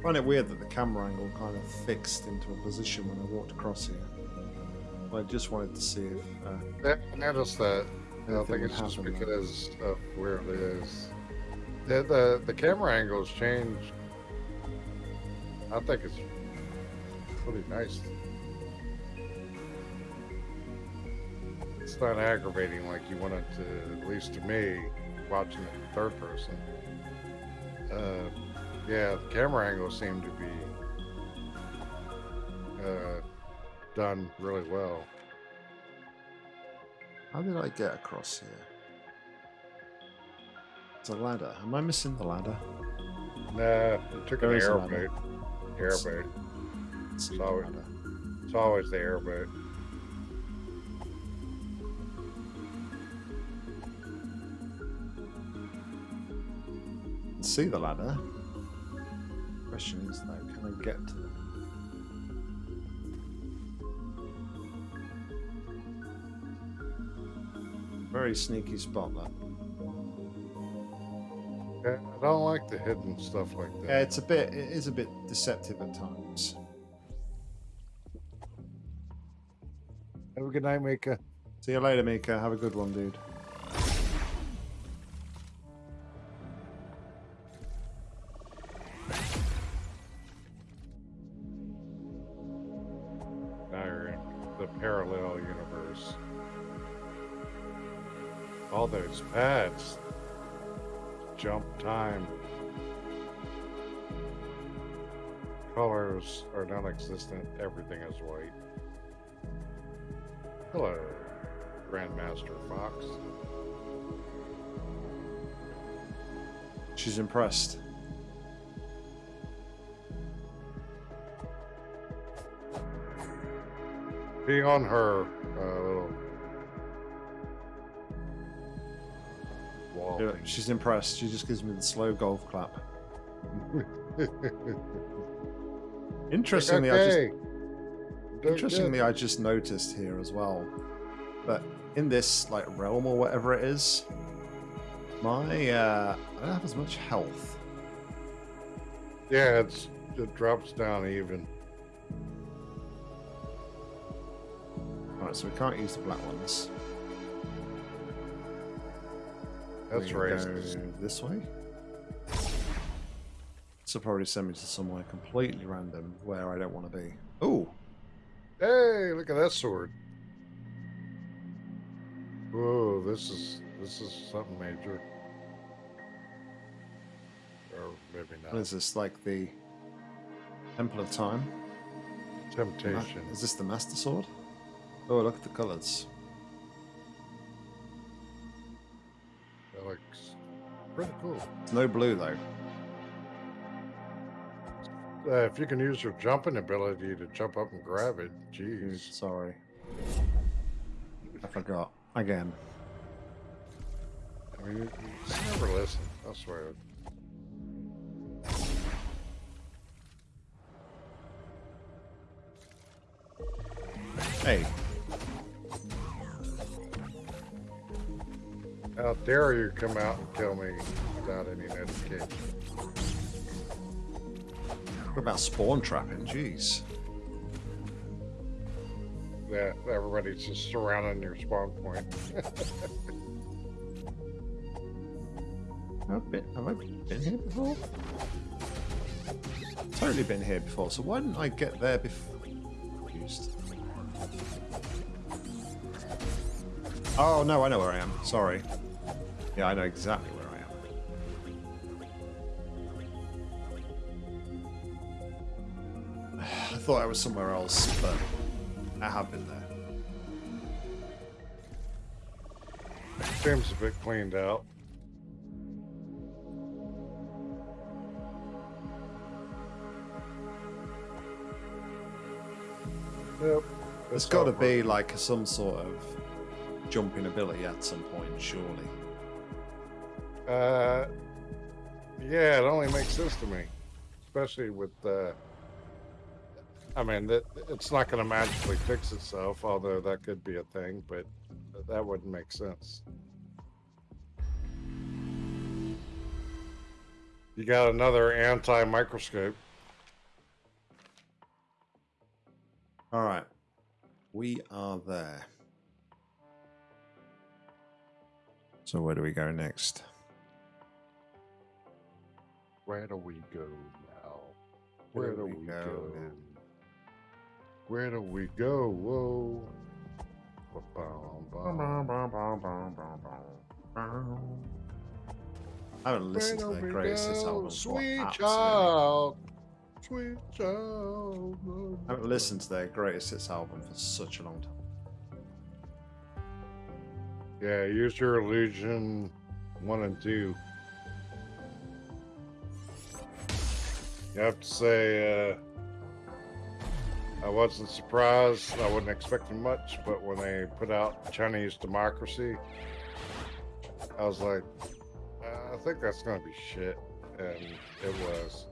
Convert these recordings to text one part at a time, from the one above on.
I find it weird that the camera angle kind of fixed into a position when I walked across here. I just wanted to see if. Uh, I noticed that. I don't think it's just happen, though. because of where it is. The, the the camera angles change. I think it's pretty nice. It's not aggravating like you want it to, at least to me, watching it in third person. Uh, yeah, the camera angles seem to be uh, done really well. how did I get across here? It's a ladder. Am I missing the ladder? Nah, it took There an is a ladder. airboat. Airboat. See the ladder. It's always the airboat. see the ladder. Question is though, can I get to them? Very sneaky spot that. Yeah, I don't like the hidden stuff like that. Yeah, it's a bit. It is a bit deceptive at times. Have a good night, Mika. See you later, Mika. Have a good one, dude. Everything is white. Hello, Grandmaster Fox. She's impressed. Be on her uh, little wall. Yeah. She's impressed. She just gives me the slow golf clap. Interestingly, I just okay. Doing Interestingly, I just noticed here as well that in this like realm or whatever it is, my uh, I don't have as much health. Yeah, it's it drops down even. Alright, so we can't use the black ones. That's We go. This way. Will probably send me to somewhere completely random where I don't want to be. Oh, Hey, look at that sword. Whoa, this is this is something major. Or maybe not. is this? Like the Temple of Time? Temptation. Is this the Master Sword? Oh, look at the colors. That looks pretty cool. It's no blue though. Uh, if you can use your jumping ability to jump up and grab it, jeez. Sorry. I forgot. Again. I mean, you, you never listen. I swear. Hey, How dare you come out and kill me without any notification? What about spawn trapping? Jeez. Yeah, everybody's just surrounding your spawn point. I've been, have I been here before? Totally been here before, so why didn't I get there before? Confused. Oh, no, I know where I am. Sorry. Yeah, I know exactly where thought I was somewhere else, but I have been there. Seems a bit cleaned out. Yep. There's it's got to be like some sort of jumping ability at some point, surely. Uh, yeah, it only makes sense to me, especially with. Uh, I mean, it's not going to magically fix itself, although that could be a thing, but that wouldn't make sense. You got another anti-microscope. All right. We are there. So where do we go next? Where do we go now? Where, where do, do, we, we go, go now? Where do we go? Whoa. I haven't listened to Where their do greatest hits album. for Sweet absolutely- child. Sweet child. I haven't listened to their greatest hits album for such a long time. Yeah, use your illusion one and two. You have to say, uh, I wasn't surprised. I wasn't expecting much, but when they put out Chinese Democracy, I was like, uh, I think that's going to be shit. And it was.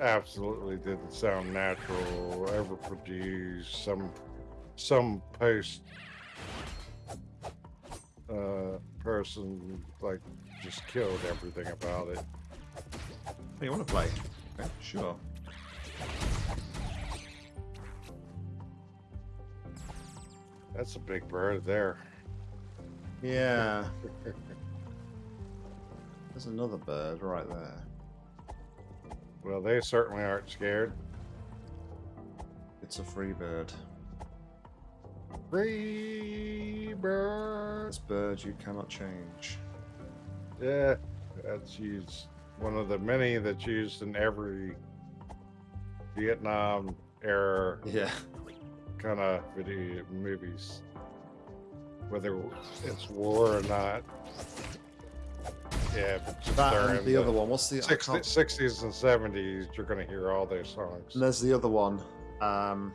Absolutely didn't sound natural, ever produced, some some post uh, person like just killed everything about it. You want to play? Okay, sure. That's a big bird there. Yeah. There's another bird right there. Well, they certainly aren't scared. It's a free bird. Free bird. This bird you cannot change. Yeah, that's used. One of the many that's used in every Vietnam era Yeah. Kind of video movies, whether it's war or not. Yeah, That and the other one. What's the? I 60, 60s and 70s, you're going to hear all those songs. And there's the other one. Um.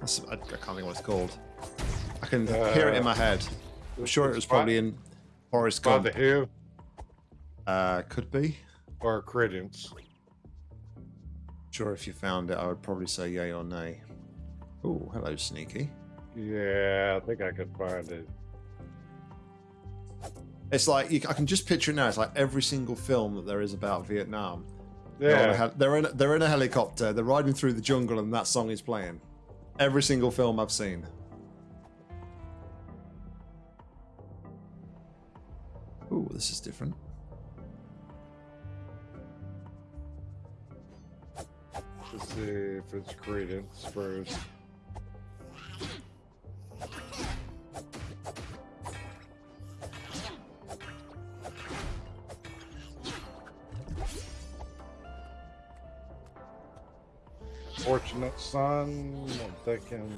That's- I, can't think what it's called. I can hear it in my head. I'm sure it was probably in Forrest by Gump. The Who Uh, could be. or Creedence. Sure, if you found it, I would probably say yay or nay. Oh, hello, Sneaky. Yeah, I think I could find it. It's like you, I can just picture it now. It's like every single film that there is about Vietnam. Yeah, they're in they're in a helicopter. They're riding through the jungle, and that song is playing. Every single film I've seen. Oh, this is different. Let's see if it's Creedence first. Fortunate son, thinking.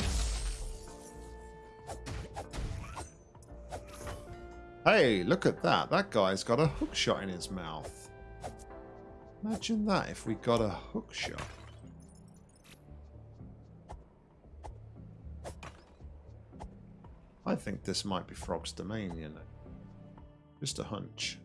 Hey, look at that. That guy's got a hook shot in his mouth. Imagine that if we got a hook shot. Think this might be Frog's domain, you know. Just a hunch.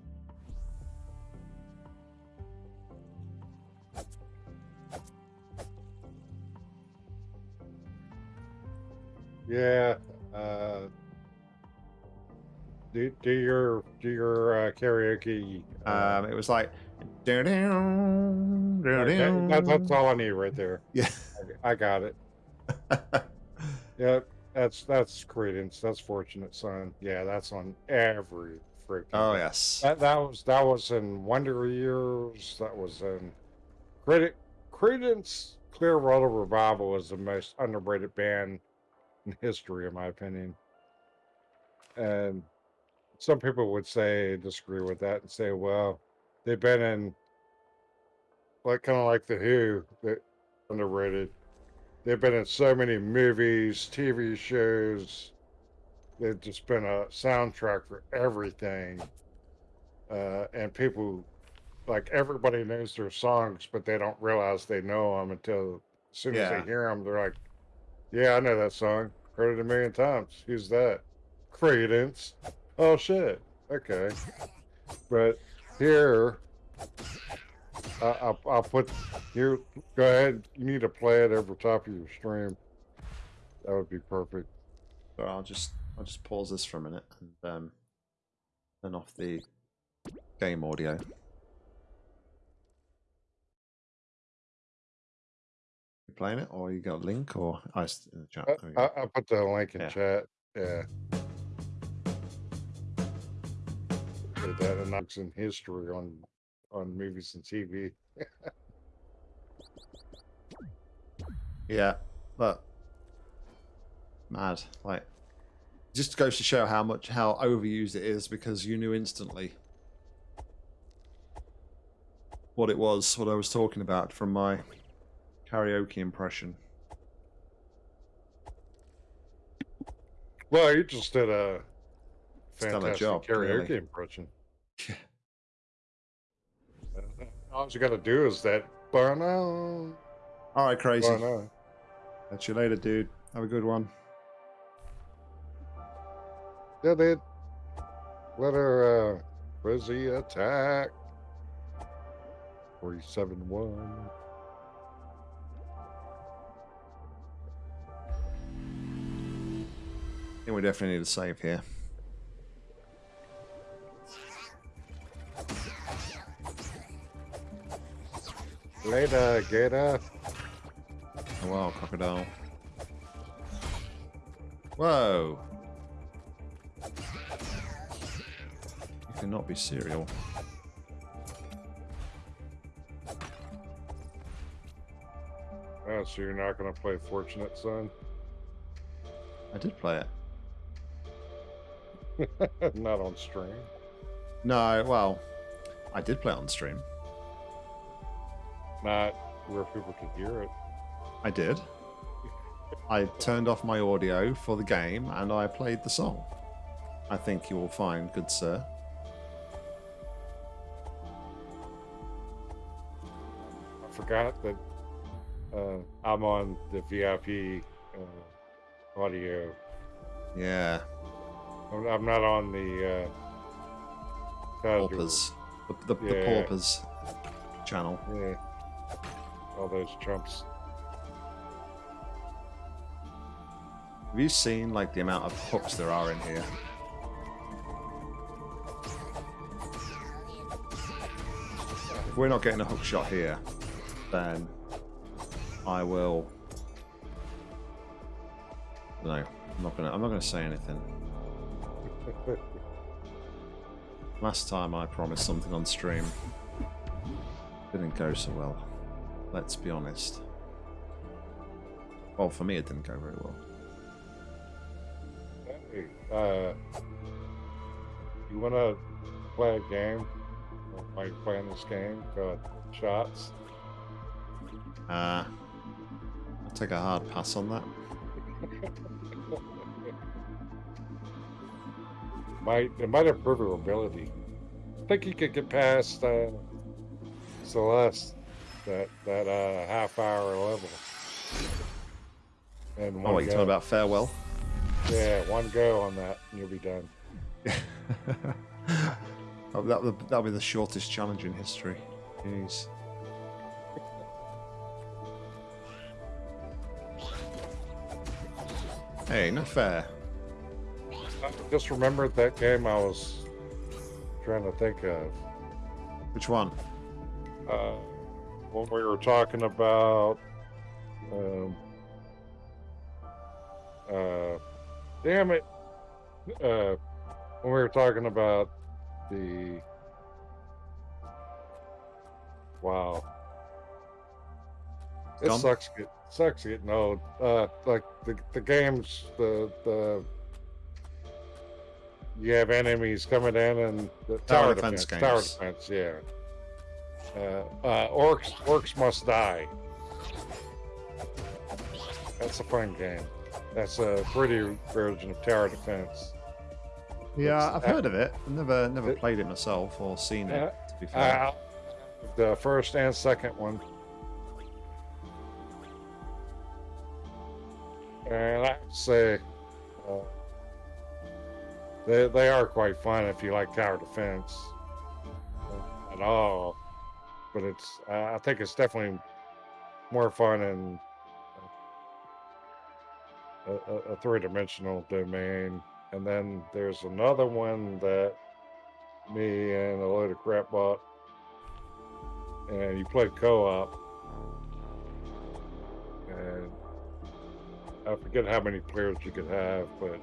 Yeah. Uh, do, do your do your uh, karaoke. Uh, Um, it was like. "Doo-doo, okay, doo-doo." that, that's all I need right there. Yeah. I, I got it. Yep, that's that's Creedence. That's Fortunate Son. Yeah, that's on every freaking. oh yes. That that was that was in Wonder Years. That was in Credit Creedence Clearwater Revival is the most underrated band in history, in my opinion. And some people would say disagree with that and say, well, they've been in like kind of like the Who, that underrated. They've been in so many movies, TV shows. They've just been a soundtrack for everything. Uh, and people, like everybody knows their songs, but they don't realize they know them until as soon as they hear them, they're like, "Yeah, I know that song. Heard it a million times. Who's that? Creedence. Oh shit. Okay." But here, I, I, I'll put you. Go ahead. You need to play it over top of your stream. That would be perfect. So I'll just I'll just pause this for a minute and um, turn off the game audio. You playing it, or you got a link, or I in the chat. I, I, put the link in yeah. chat. Yeah. That knocks in history on on movies and TV. yeah, but mad. Like, just goes to show how much how overused it is because you knew instantly what it was, what I was talking about from my karaoke impression. Well, you just did a fantastic job, karaoke really. impression. All you got to do is that. Burn out. All right, crazy. Catch you later, dude. Have a good one. Yeah, they let her uh, Frizzy attack. 47 1. I think we definitely need a save here. Later, Gator. Oh wow, crocodile. Whoa! You cannot be serial. Oh, so you're not going to play Fortunate Son? I did play it. not on stream. No, well, I did play it on stream. Not where people could hear it. I did. I turned off my audio for the game and I played the song. I think you will find, good sir. I forgot that uh, I'm on the VIP uh, audio. Yeah. I'm not on the uh, paupers. The, the, yeah. the paupers channel. Yeah. All those trumps. Have you seen like the amount of hooks there are in here? If we're not getting a hook shot here, then I will. No, I'm not gonna. I'm not gonna say anything. Last time I promised something on stream, didn't go so well. Let's be honest. Well, for me, it didn't go very well. Hey, uh, you want to play a game? Like playing this game called Shots? Uh, take a hard pass on that. might it might improve your ability. I think you could get past uh, Celeste that that uh, half hour level. And oh, you talking about farewell? Yeah, one go on that, and you'll be done. oh, that that'll be the shortest challenge in history. Jeez. Hey, not fair. I just remembered that game I was trying to think of. Which one? Uh, when we were talking about. Um, uh, damn it. Uh, when we were talking about the. Wow. It sucks. Get, sucks getting old. Uh, like the the games, the the you have enemies coming in and the tower, tower defense, defense tower defense, yeah. Uh, uh, orcs, orcs must die. That's a fun game. That's a pretty version of tower defense. Yeah, it's, I've heard of it. I've never never it, played it myself or seen it. To be fair, uh, the first and second one. And I say, uh, they they are quite fun if you like tower defense uh, at all. But it's uh, I think it's definitely more fun in a, a, a three-dimensional domain. And then there's another one that me and a load of crap bought, and you play co-op and I forget how many players you could have, but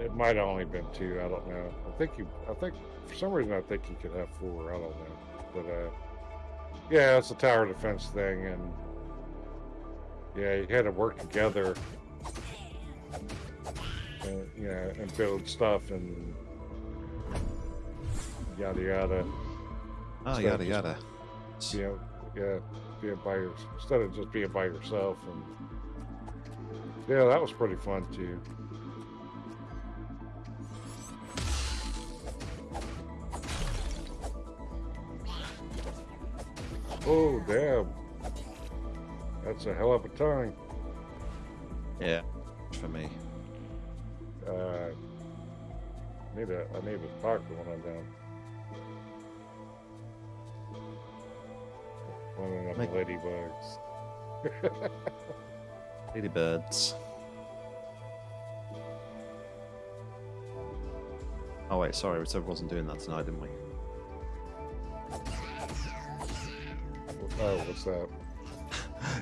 it might have only been two. I don't know. I think you. I think for some reason I think you could have four. I don't know, but uh, yeah, it's a tower defense thing, and yeah, you had to work together, and, you know, and build stuff and yada yada. Oh, So yada just- yada. You know, yeah, being by your, instead of just being by yourself, and yeah, that was pretty fun too. Oh damn, that's a hell of a time. Yeah, for me. Uh, need a, I need a talk when I'm down. One of them Make- ladybugs. Ladybirds. Oh wait, sorry, we said we wasn't doing that tonight, didn't we? Oh, what's that?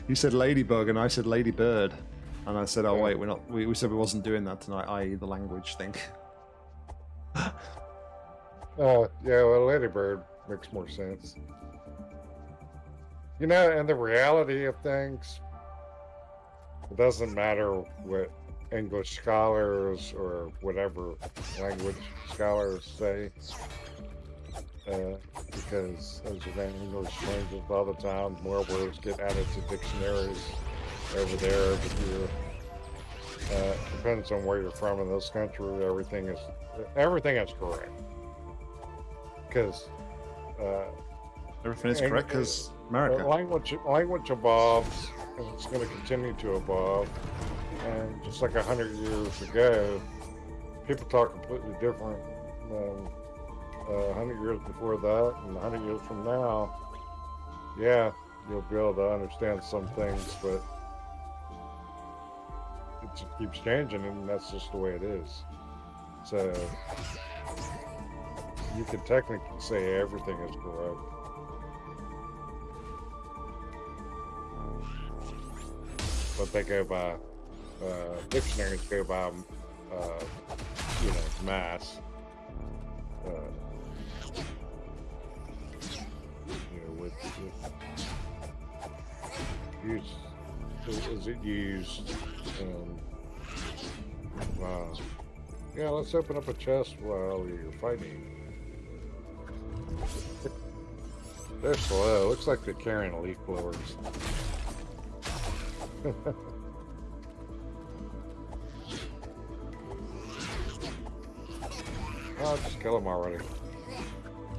You said ladybug and I said ladybird. And I said, oh wait, we're not we, we said we wasn't doing that tonight, i.e. the language thing. Oh, yeah, well, Ladybird makes more sense. You know, and the reality of things, it doesn't matter what English scholars or whatever language scholars say, uh, because as you know, English changes all the time. More words get added to dictionaries over there every year. Uh, depends on where you're from in this country. Everything is everything is correct because uh, Everything is correct because America. language language evolves and it's going to continue to evolve. And just like a hundred years ago, people talk completely different than uh, a hundred years before that, and a hundred years from now. Yeah, you'll be able to understand some things, but it just keeps changing, and that's just the way it is. So you could technically say everything is correct. but they go by uh, dictionaries go by uh, you know mass. Uh, you know, with, with use is, it used? Um, wow. Yeah, let's open up a chest while you're fighting. They're slow. Looks like they're carrying leaf blowers. oh, just kill him already.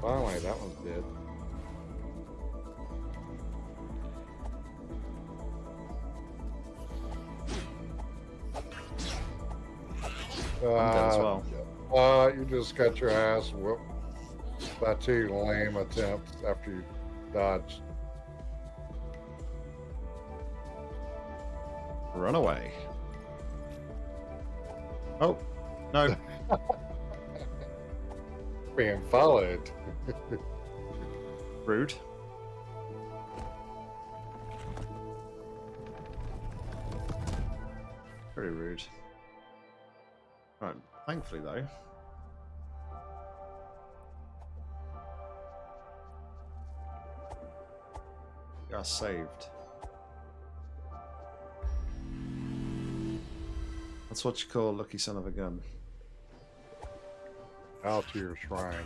Finally, that one's dead. I'm dead as Uh, well. Uh, you just got your ass whooped by two lame attempts after you dodged. Run away. Oh, no. Being followed. Rude. Very rude. Right, thankfully though. You are saved. That's what you call lucky son of a gun. Out to your shrine.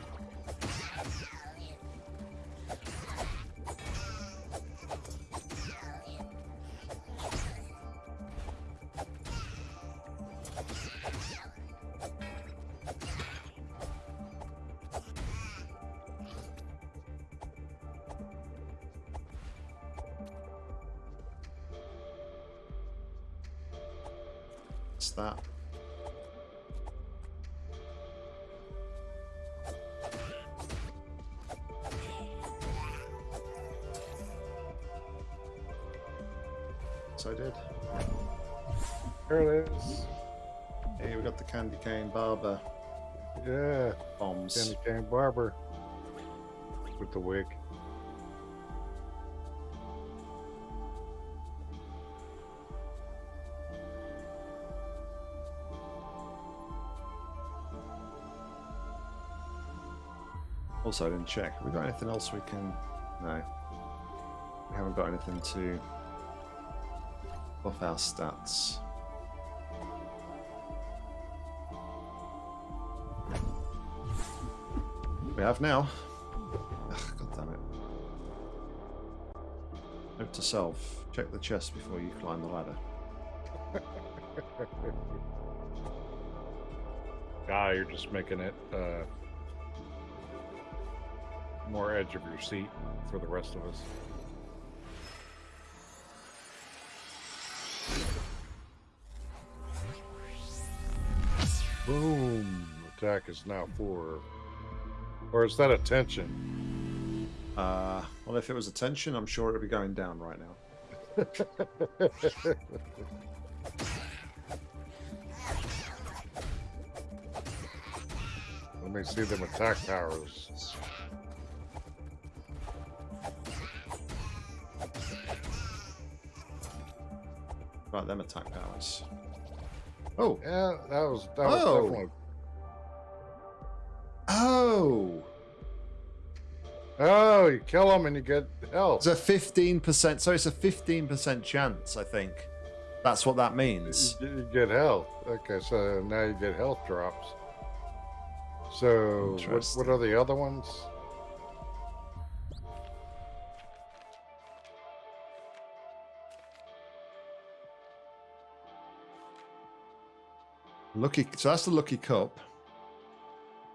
What's that? So I did. There it is. Hey, we got the candy cane barber Yeah. bombs. Candy cane barber. With the wig. Didn't check. Have we got anything else we can... No. We haven't got anything to buff our stats. We have now. Ugh, God damn it. Note to self. Check the chest before you climb the ladder. Ah, you're just making it uh, more edge of your seat for the rest of us. Boom! Attack is now four. Or is that attention? Uh, well, if it was attention, I'm sure it'd be going down right now. Let me see them attack powers. Right, them attack powers. Oh, Yeah, that was that was Oh. definitely. oh! Oh, you kill them and you get health. It's a fifteen percent. So it's a fifteen percent chance. I think that's what that means. You, you get health. Okay, so now you get health drops. So what, what are the other ones? Lucky. So that's the lucky cup.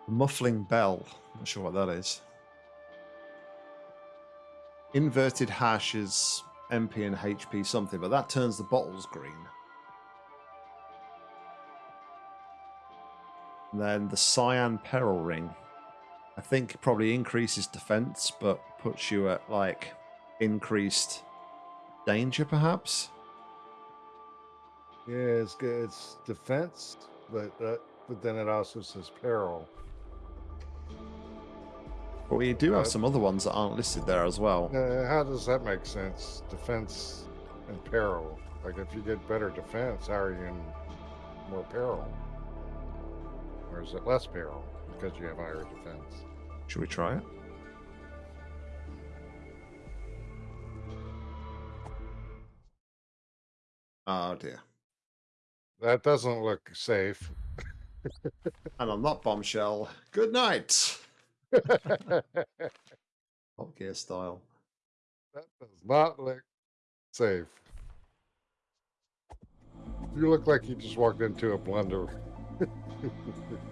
Muffling bell. Not sure what that is. Inverted ash is MP and HP something, but that turns the bottles green. And then the cyan peril ring. I think probably increases defense, but puts you at like increased danger, perhaps. Yeah, it's good. It's defense, but uh, but then it also says peril. But we do have Uh, some other ones that aren't listed there as well. Uh, how does that make sense? Defense and peril. Like if you get better defense, how are you in more peril? Or is it less peril because you have higher defense? Should we try it? Oh dear. That doesn't look safe. And on that bombshell. Good night. Top gear style. That does not look safe. You look like you just walked into a blender.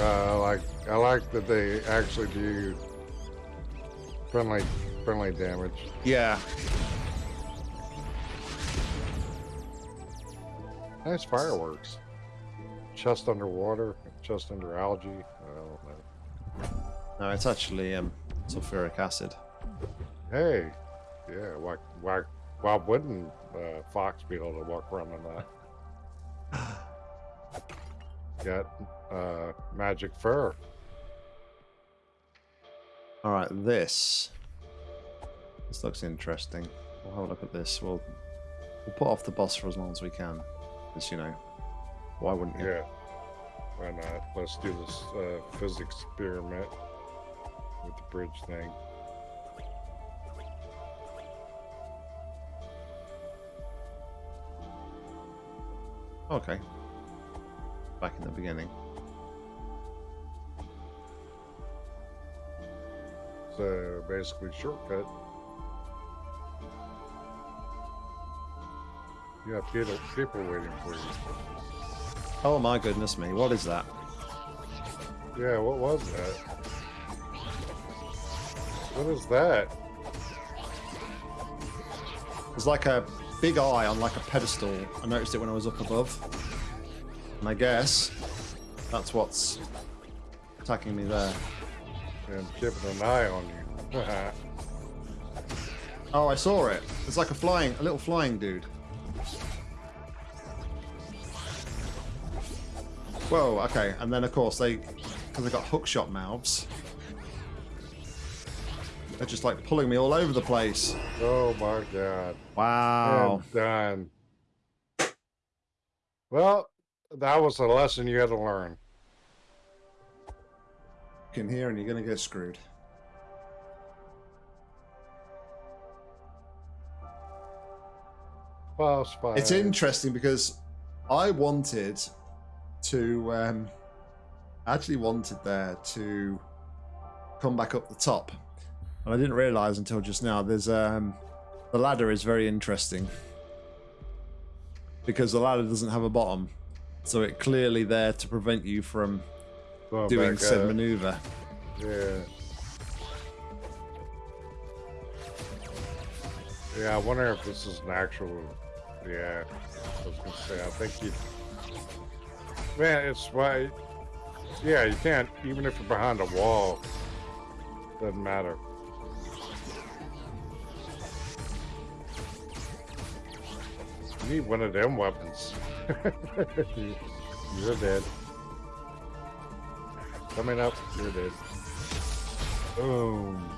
Uh, I like I like that they actually do friendly friendly damage. Yeah. Nice fireworks. Chest underwater, chest under algae. I don't know. No, it's actually um sulfuric acid. Hey, yeah. Why why why wouldn't uh, Fox be able to walk around in that? Got uh, magic fur. Alright, this. This looks interesting. We'll have a look at this. We'll we'll put off the boss for as long as we can. Because you know. Why wouldn't you? Yeah. Why not? Let's do this uh, physics experiment with the bridge thing. Okay. Back in the beginning. So basically, shortcut. You got people, people waiting for you. Oh my goodness me, what is that? Yeah, what was that? What is that? It's like a big eye on like a pedestal. I noticed it when I was up above. And I guess that's what's attacking me there. And keeping an eye on you. Oh, I saw it. It's like a flying, a little flying dude. Whoa, okay. And then, of course, they, because they've got hookshot mouths, they're just like pulling me all over the place. Oh my god. Wow. I'm done. Well, that was a lesson you had to learn. You can hear and you're going to get screwed. Boss fight. It's interesting because I wanted to, um, actually wanted there to come back up the top. And I didn't realize until just now there's, um, the ladder is very interesting. Because the ladder doesn't have a bottom. So it clearly there to prevent you from Going doing said up. maneuver. Yeah. Yeah, I wonder if this is an actual. Yeah, I was gonna say. I think you. Man, it's why. Yeah, you can't even if you're behind a wall. Doesn't matter. You need one of them weapons. you're dead. Coming up, you're dead. Boom.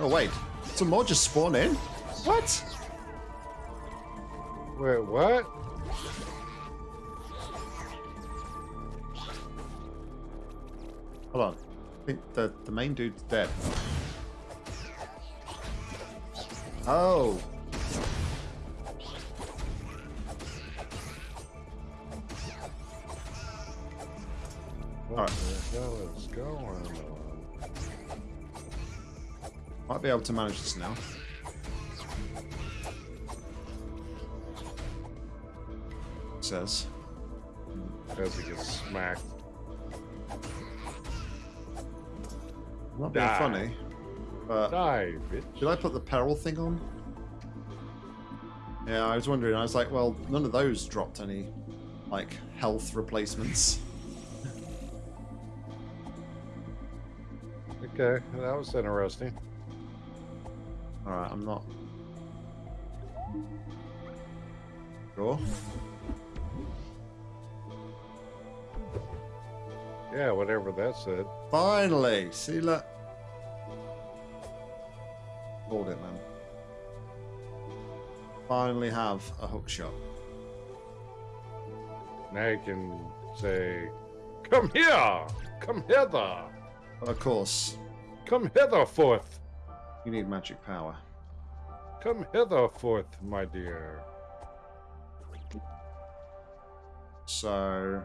Oh wait, some more just spawn in? What? Wait, what? Hold on. I think the, the main dude's dead. Oh. What the hell is going on? Might be able to manage this now. Says. As he gets smacked. Not being Die. funny. But Die, bitch. did I put the peril thing on? Yeah, I was wondering. I was like, well, none of those dropped any, like, health replacements. Okay, that was interesting. Alright, I'm not. Sure. Yeah, whatever that said. Finally! See, look. Hold it, man. Finally have a hook shot. Now you can say, Come here! Come hither! Of course, Come hither forth! you need magic power. Come hither forth, my dear. So.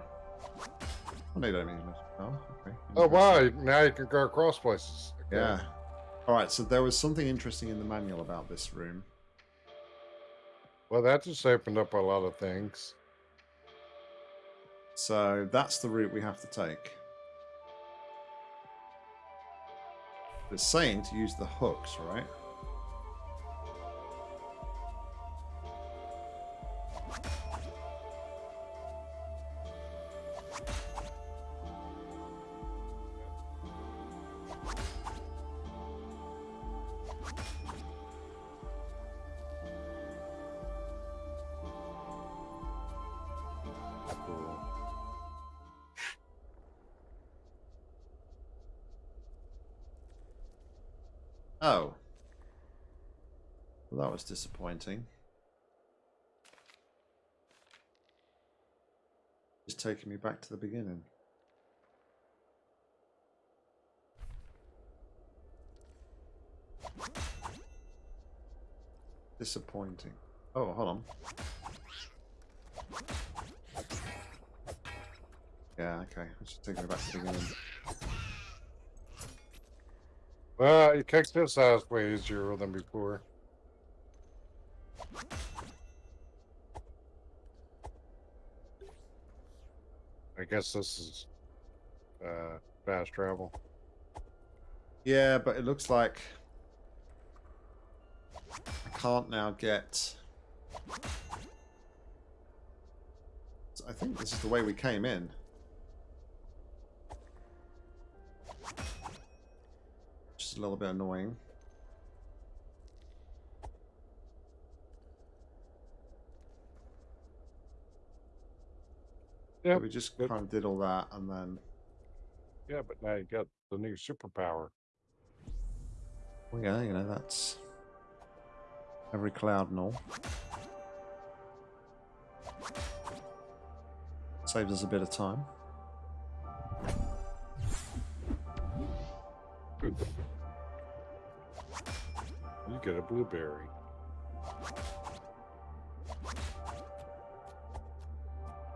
I no, you don't need magic power. Okay. Oh, wow, now you can go across places. Okay. Yeah. Alright, so there was something interesting in the manual about this room. Well, that just opened up a lot of things. So that's the route we have to take. It's saying to use the hooks, right? Disappointing. Just taking me back to the beginning. Disappointing. Oh, hold on. Yeah, okay. It's just taking me back to the beginning. Well, you kicked this ass way easier than before. I guess this is uh, fast travel. Yeah, but it looks like I can't now get. I think this is the way we came in. Just a little bit annoying. Yeah, So we just kind of did all that, and then Yeah, but now you got the new superpower. well, yeah, you know that's every cloud and all. Saves us a bit of time. Good. You get a blueberry.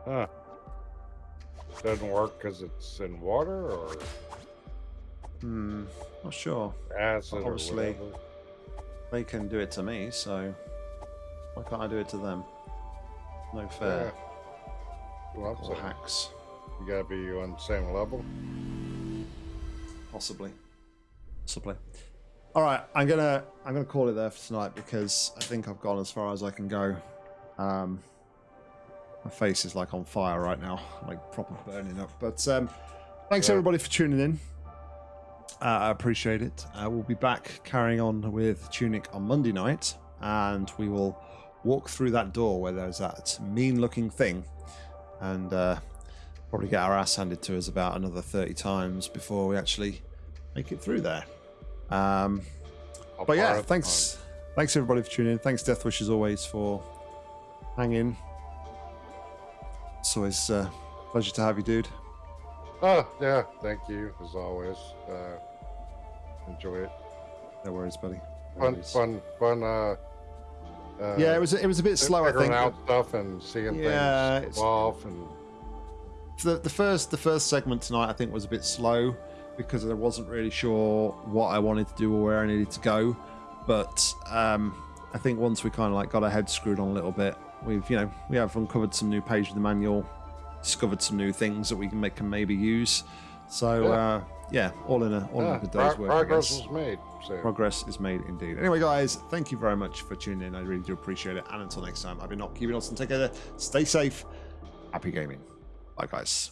Huh. Doesn't work because it's in water or Hmm, not sure. acid Obviously. They can do it to me, so why can't I do it to them? No fair. Well, Or so hacks, you gotta be on the same level. possibly. Possibly. All right, I'm gonna I'm gonna call it there for tonight because I think I've gone as far as I can go. Um, my face is like on fire right now, like proper burning up. But um, thanks Yeah. everybody for tuning in. Uh, I appreciate it. Uh, we'll be back carrying on with Tunic on Monday night, and we will walk through that door where there's that mean-looking thing, and uh, probably get our ass handed to us about another 30 times before we actually make it through there. Um, but yeah, thanks, thanks everybody for tuning in. Thanks Deathwish as always for hanging. It's always uh, a pleasure to have you, dude. Oh yeah, thank you as always. Uh, enjoy it. No worries, buddy. No Fun, worries. fun, fun. Uh, uh, Yeah, it was it was a bit slow. I think out stuff and seeing Yeah, things evolve and the, the first the first segment tonight I think was a bit slow because I wasn't really sure what I wanted to do or where I needed to go. But um, I think once we kind of like got our heads screwed on a little bit, we've you know we have uncovered some new page of the manual, discovered some new things that we can make can maybe use. So Yeah. uh, yeah, all in a all in a good day's work. Progress is made. So Progress is made indeed. Anyway, guys, thank you very much for tuning in. I really do appreciate it. And until next time, I've been not keeping us and take care. Stay safe. Happy gaming. Bye, guys.